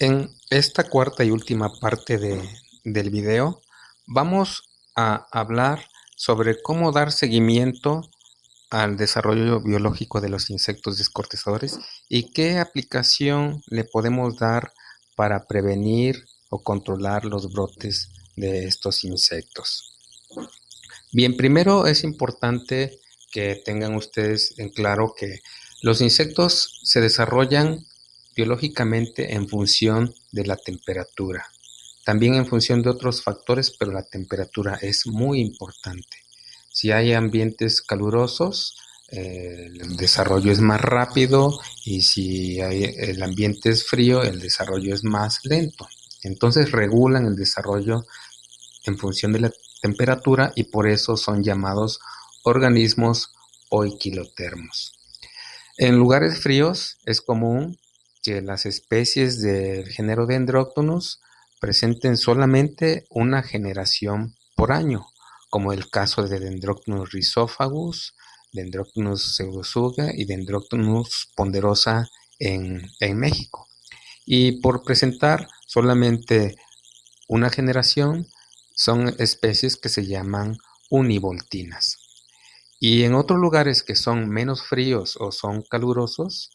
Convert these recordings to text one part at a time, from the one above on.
En esta cuarta y última parte de, del video vamos a hablar sobre cómo dar seguimiento al desarrollo biológico de los insectos descortezadores y qué aplicación le podemos dar para prevenir o controlar los brotes de estos insectos. Bien, primero es importante que tengan ustedes en claro que los insectos se desarrollan biológicamente en función de la temperatura. También en función de otros factores, pero la temperatura es muy importante. Si hay ambientes calurosos, eh, el desarrollo es más rápido y si el ambiente es frío, el desarrollo es más lento. Entonces regulan el desarrollo en función de la temperatura y por eso son llamados organismos oiquilotermos. En lugares fríos es común que las especies del género Dendroctonus presenten solamente una generación por año, como el caso de Dendroctonus rhizophagus, Dendroctonus pseudosuga y Dendroctonus ponderosa en, en México. Y por presentar solamente una generación, son especies que se llaman univoltinas. Y en otros lugares que son menos fríos o son calurosos,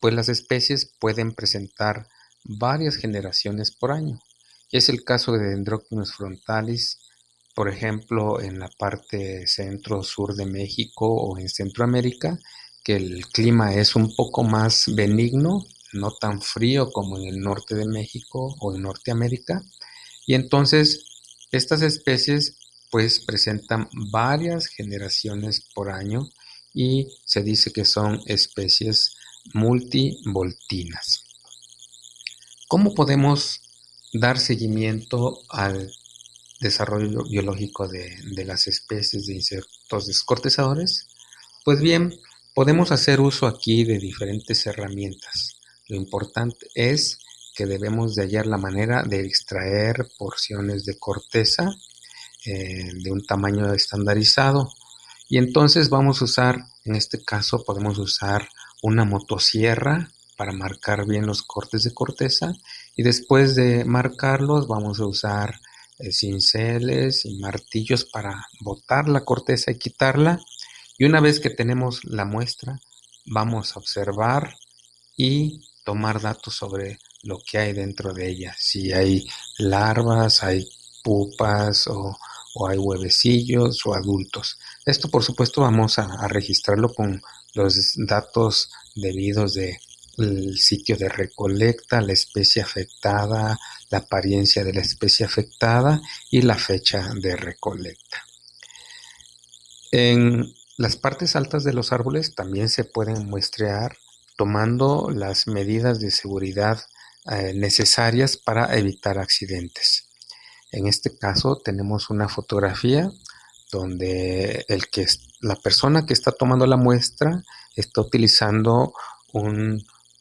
pues las especies pueden presentar varias generaciones por año. Es el caso de Dendroctonus frontalis, por ejemplo, en la parte centro-sur de México o en Centroamérica, que el clima es un poco más benigno, no tan frío como en el norte de México o en Norteamérica. Y entonces estas especies pues presentan varias generaciones por año y se dice que son especies multivoltinas. ¿Cómo podemos dar seguimiento al desarrollo biológico de, las especies de insectos descortezadores? Pues bien, podemos hacer uso aquí de diferentes herramientas. Lo importante es que debemos de hallar la manera de extraer porciones de corteza eh, de un tamaño estandarizado y entonces vamos a usar, en este caso podemos usar una motosierra para marcar bien los cortes de corteza y después de marcarlos vamos a usar eh, cinceles y martillos para botar la corteza y quitarla y una vez que tenemos la muestra vamos a observar y tomar datos sobre lo que hay dentro de ella si hay larvas, hay pupas o, o hay huevecillos o adultos. Esto por supuesto vamos a, registrarlo con los datos debidos de el sitio de recolecta, la especie afectada, la apariencia de la especie afectada y la fecha de recolecta. En las partes altas de los árboles también se pueden muestrear tomando las medidas de seguridad eh, necesarias para evitar accidentes. En este caso tenemos una fotografía donde el que la persona que está tomando la muestra está utilizando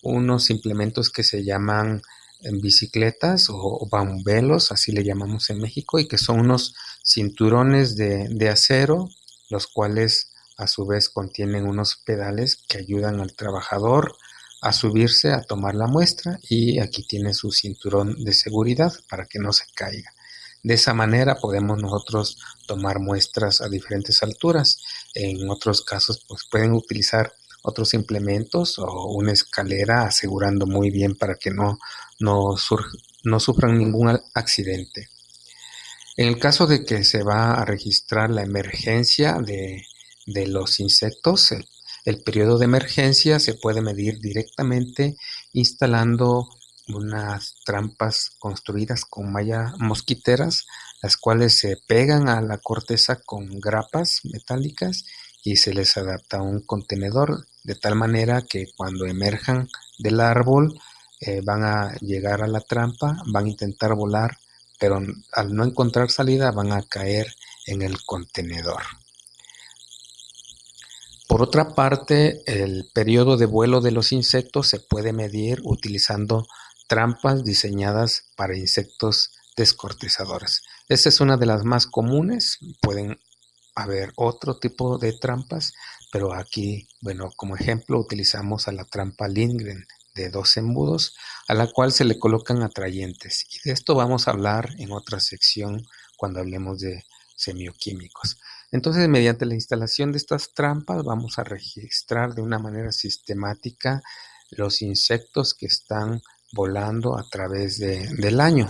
unos implementos que se llaman eh, bicicletas o bambelos, así le llamamos en México, y que son unos cinturones de, de acero, los cuales a su vez contienen unos pedales que ayudan al trabajador a subirse a tomar la muestra y aquí tiene su cinturón de seguridad para que no se caiga. De esa manera podemos nosotros tomar muestras a diferentes alturas. En otros casos pues pueden utilizar otros implementos o una escalera asegurando muy bien para que no, no, no sufran ningún accidente. En el caso de que se va a registrar la emergencia de, los insectos, el periodo de emergencia se puede medir directamente instalando unas trampas construidas con malla mosquiteras, las cuales se pegan a la corteza con grapas metálicas y se les adapta un contenedor de tal manera que cuando emerjan del árbol eh, van a llegar a la trampa, van a intentar volar, pero al no encontrar salida van a caer en el contenedor. Por otra parte, el periodo de vuelo de los insectos se puede medir utilizando trampas diseñadas para insectos descortezadores. Esta es una de las más comunes, pueden haber otro tipo de trampas, pero aquí, bueno, como ejemplo utilizamos a la trampa Lindgren de dos embudos a la cual se le colocan atrayentes. Y de esto vamos a hablar en otra sección cuando hablemos de semioquímicos. Entonces, mediante la instalación de estas trampas vamos a registrar de una manera sistemática los insectos que están volando a través del año.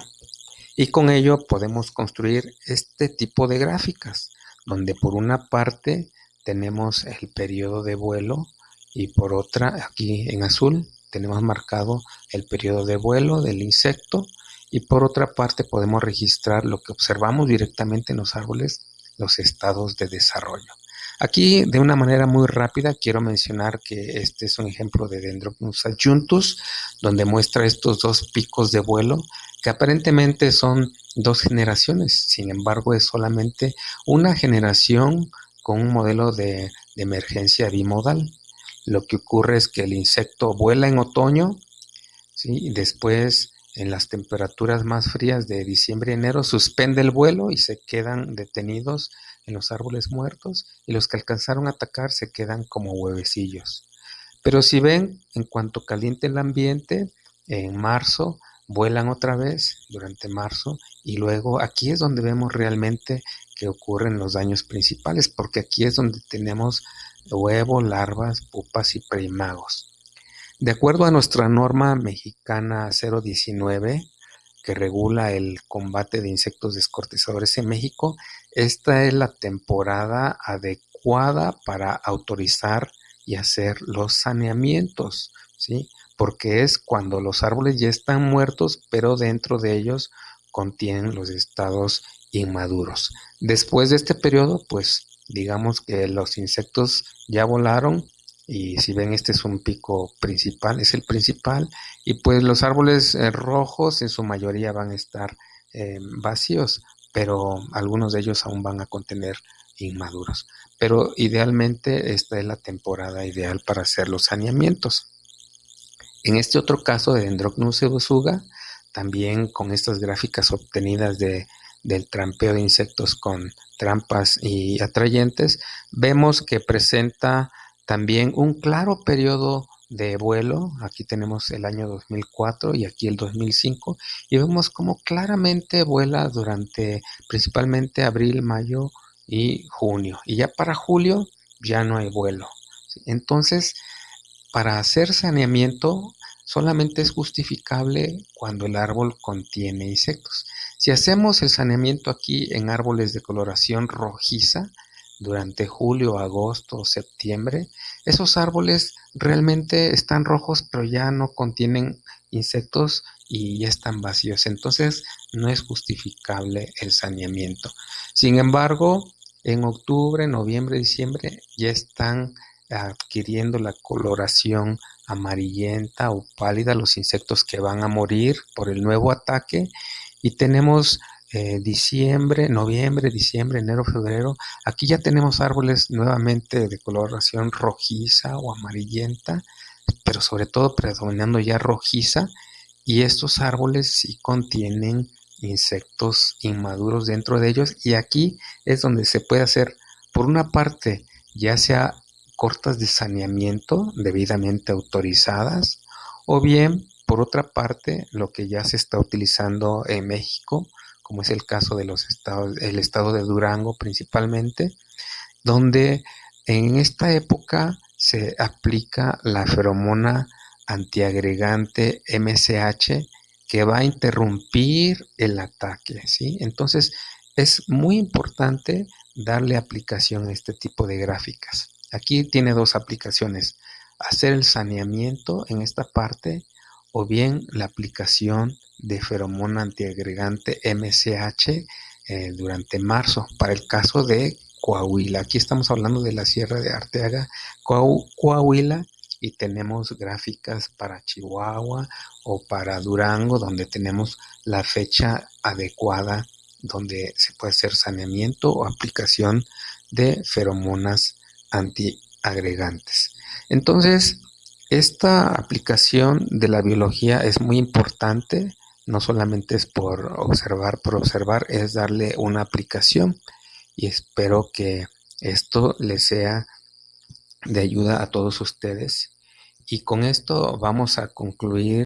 Y con ello podemos construir este tipo de gráficas, donde por una parte tenemos el periodo de vuelo y por otra, aquí en azul, tenemos marcado el periodo de vuelo del insecto y por otra parte podemos registrar lo que observamos directamente en los árboles, los estados de desarrollo. Aquí de una manera muy rápida quiero mencionar que este es un ejemplo de Dendrocnus adjuntus donde muestra estos dos picos de vuelo que aparentemente son dos generaciones, sin embargo es solamente una generación con un modelo de, de emergencia bimodal. Lo que ocurre es que el insecto vuela en otoño ¿sí? y después en las temperaturas más frías de diciembre y enero suspende el vuelo y se quedan detenidos en los árboles muertos y los que alcanzaron a atacar se quedan como huevecillos. Pero si ven, en cuanto caliente el ambiente, en marzo vuelan otra vez durante marzo y luego aquí es donde vemos realmente que ocurren los daños principales porque aquí es donde tenemos huevo, larvas, pupas y primagos. De acuerdo a nuestra norma mexicana 019, que regula el combate de insectos descortizadores en México, esta es la temporada adecuada para autorizar y hacer los saneamientos, ¿sí? Porque es cuando los árboles ya están muertos, pero dentro de ellos contienen los estados inmaduros. Después de este periodo, pues digamos que los insectos ya volaron y si ven este es un pico principal, es el principal y pues los árboles eh, rojos en su mayoría van a estar eh, vacíos, pero algunos de ellos aún van a contener inmaduros. Pero idealmente esta es la temporada ideal para hacer los saneamientos. En este otro caso de Dendrocnus ebusuga, también con estas gráficas obtenidas de del trampeo de insectos con trampas y atrayentes, vemos que presenta también un claro periodo de vuelo, aquí tenemos el año 2004 y aquí el 2005, y vemos cómo claramente vuela durante principalmente abril, mayo y junio, y ya para julio ya no hay vuelo. Entonces, para hacer saneamiento solamente es justificable cuando el árbol contiene insectos. Si hacemos el saneamiento aquí en árboles de coloración rojiza, durante julio, agosto septiembre, esos árboles realmente están rojos, pero ya no contienen insectos y ya están vacíos. Entonces no es justificable el saneamiento. Sin embargo, en octubre, noviembre, diciembre ya están adquiriendo la coloración amarillenta o pálida los insectos que van a morir por el nuevo ataque y tenemos eh, diciembre, noviembre, diciembre, enero, febrero. Aquí ya tenemos árboles nuevamente de coloración rojiza o amarillenta, pero sobre todo predominando ya rojiza. Y estos árboles sí contienen insectos inmaduros dentro de ellos. Y aquí es donde se puede hacer, por una parte, ya sea cortas de saneamiento debidamente autorizadas, o bien por otra parte, lo que ya se está utilizando en México, como es el caso de estado de Durango principalmente, donde en esta época se aplica la feromona antiagregante MSH que va a interrumpir el ataque, ¿sí? Entonces, es muy importante darle aplicación a este tipo de gráficas. Aquí tiene dos aplicaciones, hacer el saneamiento en esta parte o bien la aplicación de feromona antiagregante MCH eh, durante marzo para el caso de Coahuila. Aquí estamos hablando de la Sierra de Arteaga, Coahuila, y tenemos gráficas para Chihuahua o para Durango, donde tenemos la fecha adecuada donde se puede hacer saneamiento o aplicación de feromonas antiagregantes. Entonces, esta aplicación de la biología es muy importante, no solamente es por observar, por observar, es darle una aplicación. Y espero que esto les sea de ayuda a todos ustedes. Y con esto vamos a concluir